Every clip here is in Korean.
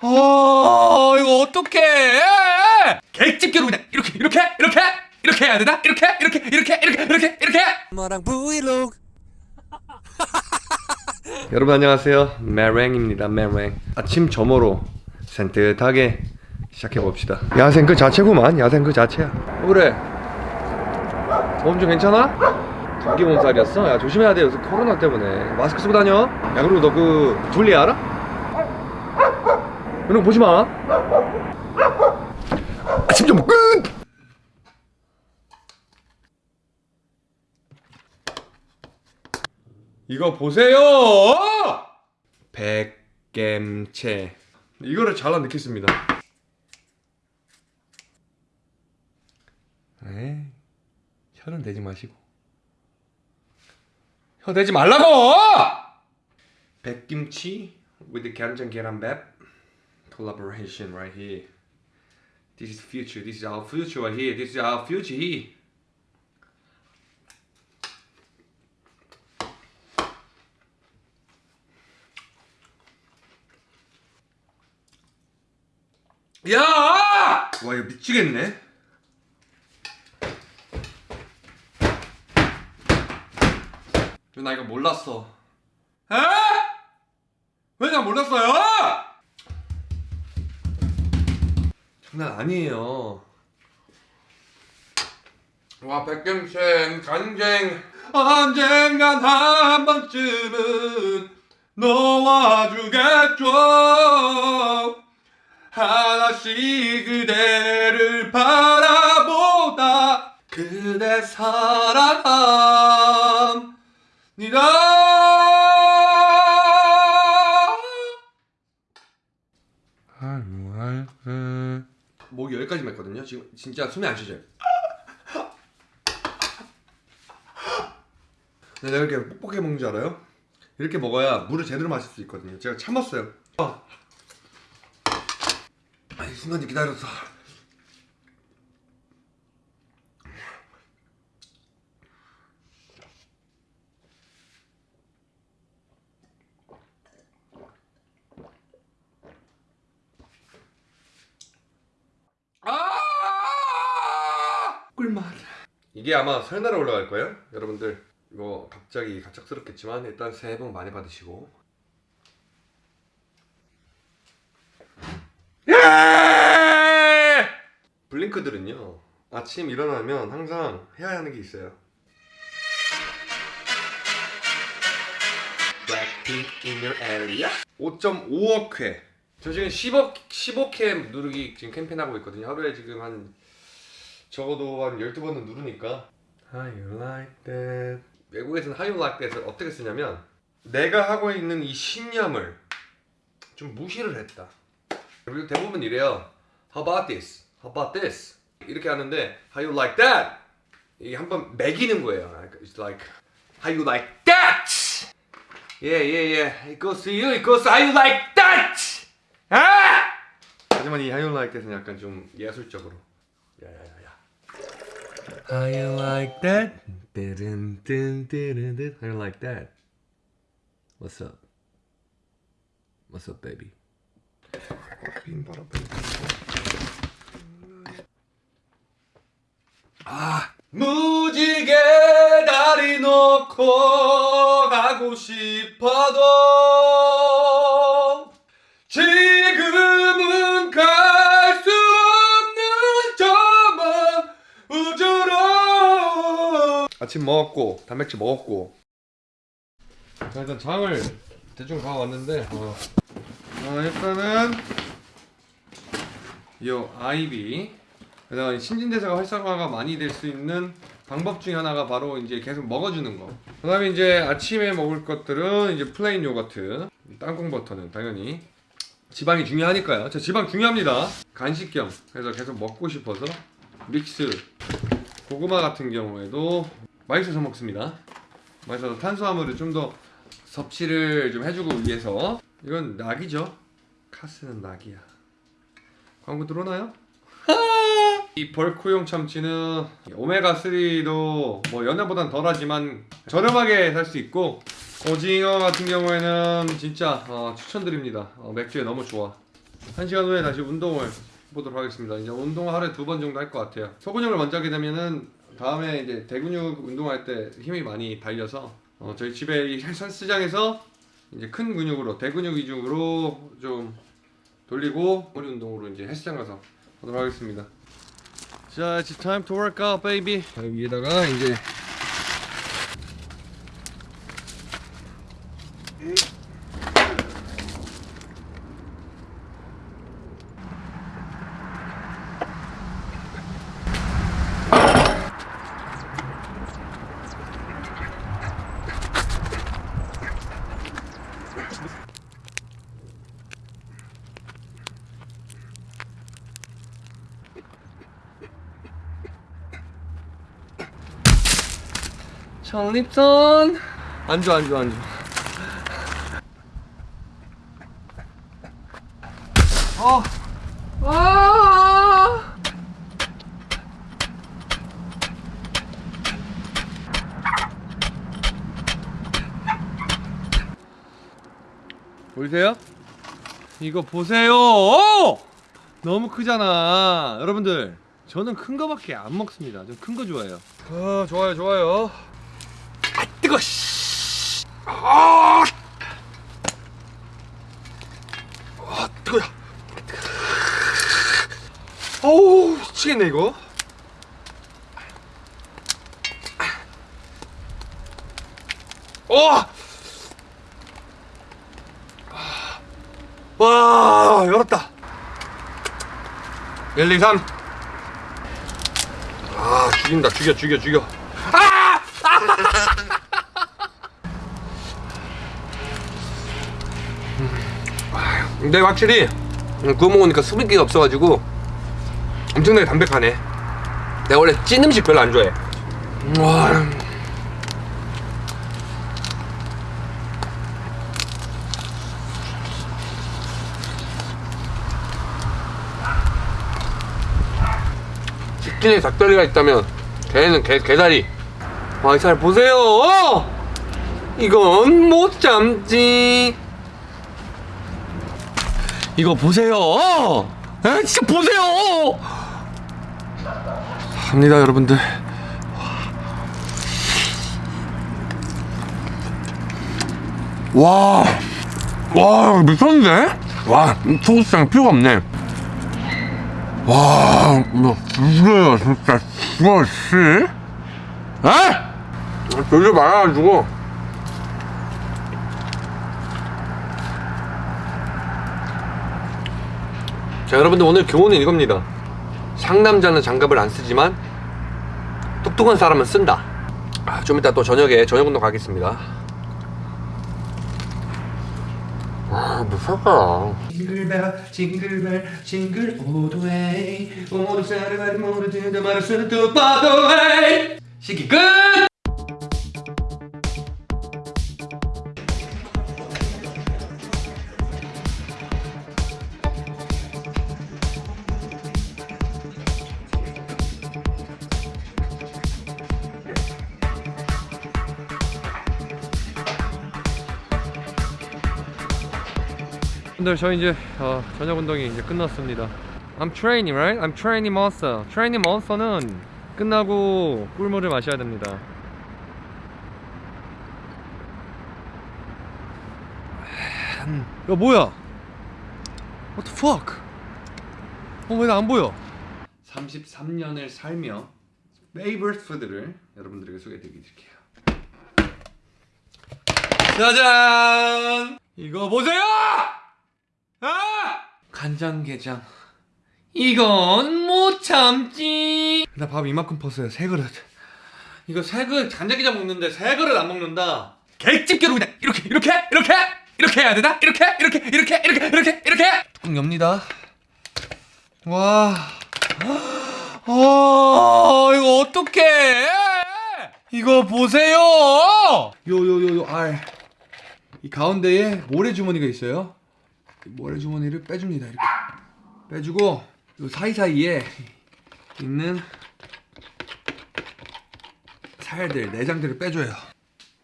어 이거 어떡해? 개집게로 그냥 이렇게 이렇게 이렇게 이렇게 해야 되나? 이렇게 이렇게 이렇게 이렇게 이렇게 이렇게? 엄마랑 브이로그. 여러분 안녕하세요. 메랭입니다. 메랭. 아침 점호로 산뜻하게 시작해봅시다. 야생 그 자체구만. 야생 그 자체야. 어, 그래. 몸 좀 괜찮아? 감기 몸살이었어? 야 조심해야 돼. 요새 코로나 때문에. 마스크 쓰고 다녀. 야 그리고 너 그 둘리 알아? 이런 거 보지 마 아침 점호 끝! 이거 보세요! 백겜채 이거를 잘라 넣겠습니다 에이 혀는 대지 마시고 혀 대지 말라고! 백김치 with 간장 계란밥 collaboration right here this is future this is our future right here this is our future here 야! 와 이거 미치겠네. 나 이거 몰랐어. 에? 왜나 몰랐어요? 장난 아니에요. 와 백gem생 간쟁 언젠간 한 번쯤은 놓아주겠죠. 하나씩 그대를 바라보다 그대 사랑합니다 목이 여기까지 맸거든요 지금 진짜 숨이 안 근데 내가 이렇게 뻑뻑하게 먹는 줄 알아요? 이렇게 먹어야 물을 제대로 마실 수 있거든요 제가 참았어요 아, 이 순간 기다렸어. 아! 꿀맛. 이게 아마 설날에 올라갈 거예요, 여러분들. 이거 갑자기 갑작스럽겠지만 일단 새해 복 많이 받으시고. 블링크들은요 아침 일어나면 항상 해야 하는 게 있어요. Blackpink in your area? 5.5억 회 저 지금 10억 15K 누르기 지금 캠페인 하고 있거든요. 하루에 지금 한 적어도 한 12번은 누르니까 How you like that 외국에서는 How you like that을 어떻게 쓰냐면 내가 하고 있는 이 신념을 좀 무시를 했다 그리고 대부분 이래요 How about this? How about this? 이렇게 하는데 How you like that? 이게 한번 매기는 거예요 It's like How you like that? Yeah, yeah, yeah It goes to you, it goes to how you like that! 아! 하지만 이 How you like that은 약간 좀 예술적으로 야야야야 How you like that? 띠른띠른띠른 How you like that? What's up? What's up, baby? 아 무지개 다리 놓고 가고 싶어도 아침 먹었고 단백질 먹었고 자 일단 장을 대충 봐왔는데 어. 어, 일단은 요 아이비 그다음 신진대사가 활성화가 많이 될 수 있는 방법 중에 하나가 바로 이제 계속 먹어주는 거. 그다음에 이제 아침에 먹을 것들은 이제 plain 요거트, 땅콩 버터는 당연히 지방이 중요하니까요. 저 지방 중요합니다. 간식 겸 그래서 계속 먹고 싶어서 믹스 고구마 같은 경우에도 맛있어서 먹습니다. 맛있어서 탄수화물을 좀 더 섭취를 좀 해주고 위해서 이건 낙이죠. 카스는 낙이야. 광고 들어오나요? 이 벌크용 참치는 오메가3도 뭐 연어보단 덜하지만 저렴하게 살 수 있고 오징어 같은 경우에는 진짜 어, 추천드립니다. 어, 맥주에 너무 좋아. 한 시간 후에 다시 운동을 보도록 하겠습니다. 이제 운동 하루에 두 번 정도 할 것 같아요. 소근육을 먼저 하게 되면은 다음에 이제 대근육 운동할 때 힘이 많이 달려서 어, 저희 집에 이 헬스장에서 이제 큰 근육으로 대근육 위주로 좀 돌리고 머리 운동으로 이제 헬스장 가서 하도록 하겠습니다. 자, it's time to work out, baby. 자, 위에다가 이제 전립선 안주 안주 안주 어. 아. 보이세요? 이거 보세요. 오! 너무 크잖아. 여러분들, 저는 큰 거밖에 안 먹습니다. 전큰거 좋아해요. 아, 좋아요, 좋아요. 아, 뜨거. 씨. 아! 아, 뜨거야. 어우, 미치겠네 이거. 어! 와, 열었다. 1, 2, 3. 아, 죽인다. 죽여, 죽여, 죽여. 근데 확실히 음, 구워 먹으니까 수분기가 없어가지고 엄청나게 담백하네. 내가 원래 찐 음식 별로 안 좋아해. 와. 치킨에 닭다리가 있다면 개는 개, 개다리. 와, 잘 보세요. 어! 이건 못 참지. 이거 보세요. 에? 진짜 보세요. 합니다, 여러분들. 와, 와, 미쳤는데? 와, 소스장 필요가 없네. 와, 죽어요, 진짜. 죽어, 씨. 에? 별로 많아가지고. 자 여러분들 오늘 교훈은 이겁니다. 상남자는 장갑을 안 쓰지만 똑똑한 사람은 쓴다. 아, 좀 이따 또 저녁에 저녁 운동 가겠습니다. 아뭐 살까 징글벨 징글벨 징글 오도웨이 말을 쓰는 또 바도웨이 시기 끝! 분들 저 이제 어, 저녁 운동이 이제 끝났습니다. I'm training, right? I'm training monster. training monster는 끝나고 꿀물을 마셔야 됩니다. 야 뭐야? What the fuck? 어 왜 나 안 보여? 33년을 살며 favorite food를 여러분들에게 소개해드릴게요. 짜잔! 이거 보세요! 아! 간장게장. 이건 못 참지. 나 밥 이만큼 퍼서요. 세 그릇. 이거 세 그릇 간장게장 먹는데 세 그릇 안 먹는다. 객집게로 그냥 이렇게 이렇게 이렇게 이렇게 해야 되나? 이렇게 이렇게 이렇게 이렇게 이렇게 이렇게 뚜껑 엽니다. 와. 어, 이거 어떡해? 이거 보세요. 요요요요 알. 이 가운데에 모래 주머니가 있어요. 이 모래 주머니를 빼줍니다. 이렇게 빼주고 요 사이사이에 있는 살들 내장들을 빼줘요.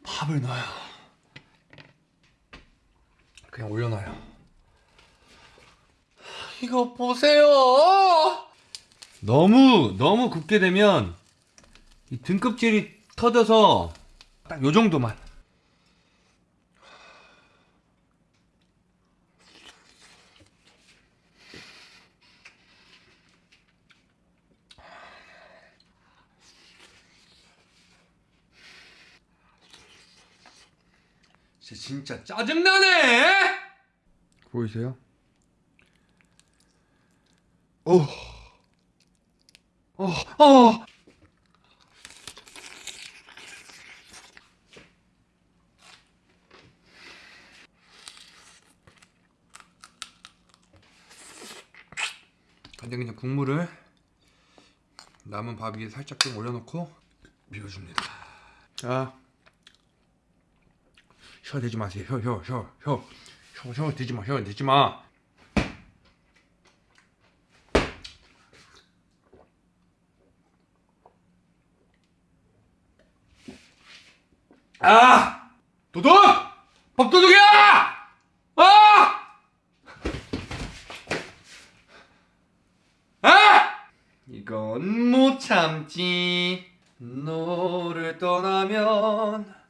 밥을 넣어요. 그냥 올려놔요. 이거 보세요. 너무 너무 굽게 되면 이 등껍질이 터져서 딱 요 정도만. 진짜 짜증나네! 보이세요? 어. 어, 어. 간장게장 국물을 남은 밥 위에 살짝 좀 올려놓고 비워줍니다. 자, 혀 대지 마세요. 혀, 혀, 혀, 혀, 혀, 혀 대지 마, 혀 대지 마. 아! 도둑! 법도둑이야! 아! 아! 이건 못 참지. 너를 떠나면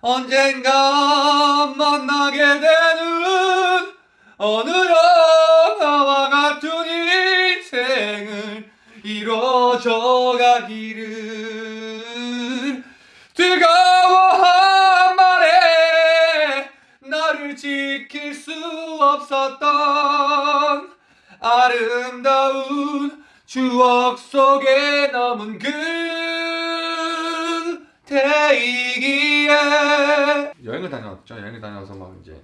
언젠가 만나게 되는 어느 영화와 같은 인생을 이뤄져 가기를. 뜨거워 한 말에 나를 지킬 수 없었던 아름다운 추억 속에 남은 그 대이기에. 여행을 다녀왔죠. 여행을 다녀와서 막 이제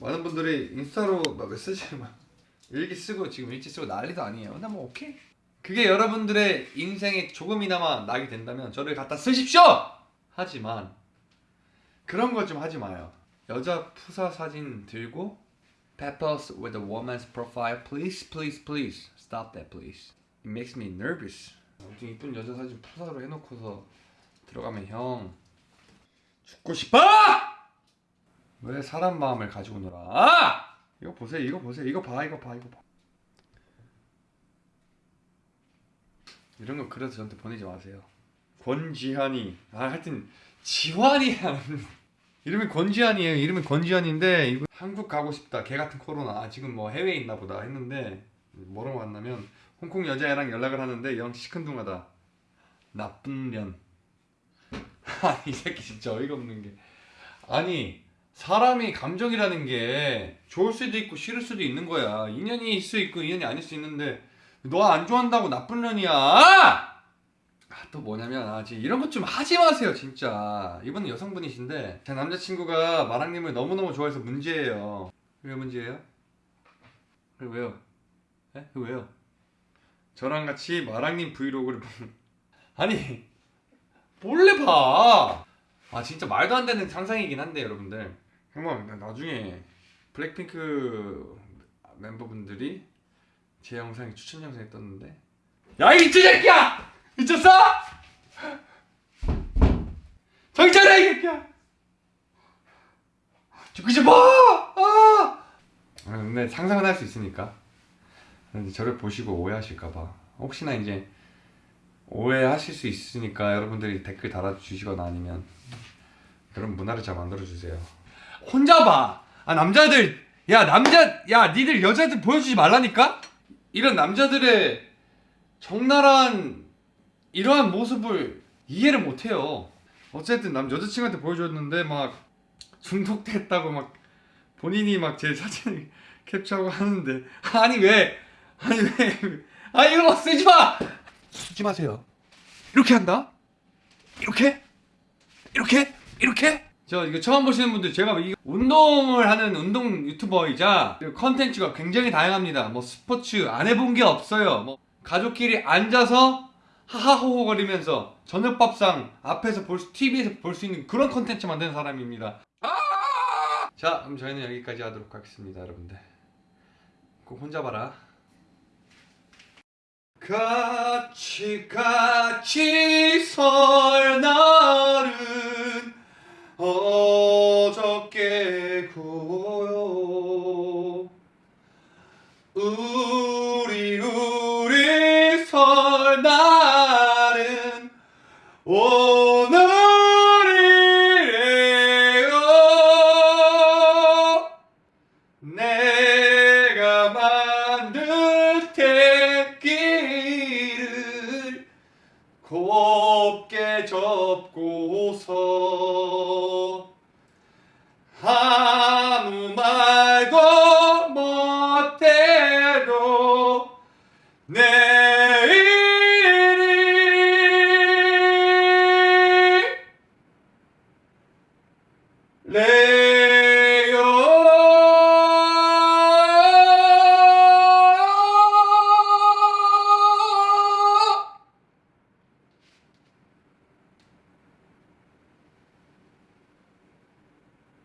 많은 분들이 인스타로 막 메시지를 막 일기 쓰고 지금 일기 쓰고 난리도 아니에요. 근데 뭐 오케이. 그게 여러분들의 인생에 조금이나마 나게 된다면 저를 갖다 쓰십시오! 하지만 그런 거 좀 하지 마요. 여자 푸사 사진 들고 Peppers with a woman's profile please please please stop that please. It makes me nervous. 엄청 이쁜 여자 사진 푸사로 해놓고서 들어가면 형. 죽고 싶어! 왜 사람 마음을 가지고 놀아? 이거 보세요 이거 보세요 이거 봐 이거 봐 이거 봐. 이런 거 그래서 저한테 보내지 마세요. 권지한이 아 하여튼 지환이야. 이름이 권지한이에요. 이름이 권지한인데 이거 한국 가고 싶다. 개 같은 코로나. 아, 지금 뭐 해외에 있나 보다 했는데 뭐라고 만나면 홍콩 여자애랑 연락을 하는데 영 시큰둥하다. 나쁜 년. 아니 이 새끼 진짜 어이가 없는 게 아니 사람이 감정이라는 게 좋을 수도 있고 싫을 수도 있는 거야 인연이 있을 수 있고 인연이 아닐 수 있는데 너 안 좋아한다고 나쁜 년이야 아, 또 뭐냐면 아 이런 것 좀 하지 마세요 진짜 이분은 여성분이신데 제 남자친구가 마랑님을 너무너무 좋아해서 문제예요 왜 문제예요? 왜요? 에? 그 왜요? 저랑 같이 마랑님 브이로그를 아니 몰래 봐. 아 진짜 말도 안 되는 상상이긴 한데 여러분들. 나- 나중에 블랙핑크 멤버분들이 제 영상에 추천 영상에 떴는데 야이 미친 새끼야! 미쳤어? 차려 이 새끼야! 죽고 싶어! 아! 아, 근데 상상은 할 수 있으니까 저를 보시고 오해하실까봐 혹시나 이제 오해하실 수 있으니까 여러분들이 댓글 달아주시거나 아니면 그런 문화를 잘 만들어주세요. 혼자 봐! 아 남자들! 야 남자 야 니들 여자들 보여주지 말라니까? 이런 남자들의 적나라한 이러한 모습을 이해를 못해요. 어쨌든 남 여자친구한테 보여줬는데 막 중독됐다고 막 본인이 막 제 사진을 캡처하고 하는데. 아니 왜? 아니 왜 아 이거 막 쓰지 마 쓰지 마세요. 이렇게 한다? 이렇게? 이렇게? 이렇게? 저 이거 처음 보시는 분들 제가 이 운동을 하는 운동 유튜버이자 그 컨텐츠가 굉장히 다양합니다. 뭐 스포츠 안 해본 게 없어요. 뭐 가족끼리 앉아서 하하호호 거리면서 저녁밥상 앞에서 볼 수, TV에서 볼 수 있는 그런 컨텐츠 만드는 사람입니다. 아! 자 그럼 저희는 여기까지 하도록 하겠습니다 여러분들. 꼭 혼자 봐라 같이 같이 설 날은 어저께 구